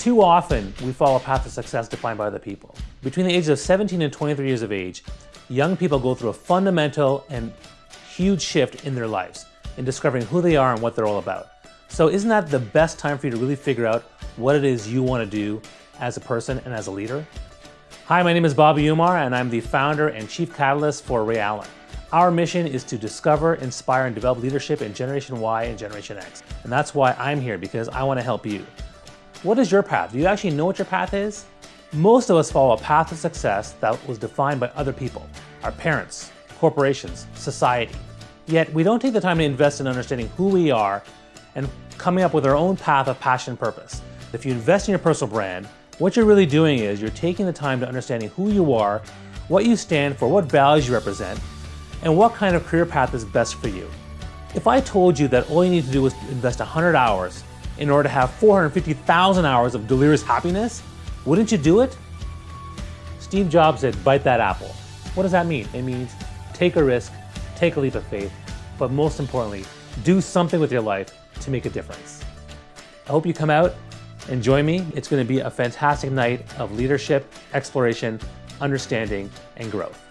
Too often, we follow a path to success defined by other people. Between the ages of 17 and 23 years of age, young people go through a fundamental and huge shift in their lives in discovering who they are and what they're all about. So isn't that the best time for you to really figure out what it is you want to do as a person and as a leader? Hi, my name is Bobby Umar and I'm the founder and chief catalyst for Raeallan. Our mission is to discover, inspire, and develop leadership in Generation Y and Generation X. And that's why I'm here because I want to help you. What is your path? Do you actually know what your path is? Most of us follow a path to success that was defined by other people, our parents, corporations, society. Yet we don't take the time to invest in understanding who we are and coming up with our own path of passion and purpose. If you invest in your personal brand, what you're really doing is you're taking the time to understanding who you are, what you stand for, what values you represent, and what kind of career path is best for you. If I told you that all you need to do is invest 100 hours in order to have 450,000 hours of delirious happiness, wouldn't you do it? Steve Jobs said, bite that apple. What does that mean? It means take a risk, take a leap of faith, but most importantly, do something with your life to make a difference. I hope you come out and join me. It's going to be a fantastic night of leadership, exploration, understanding, and growth.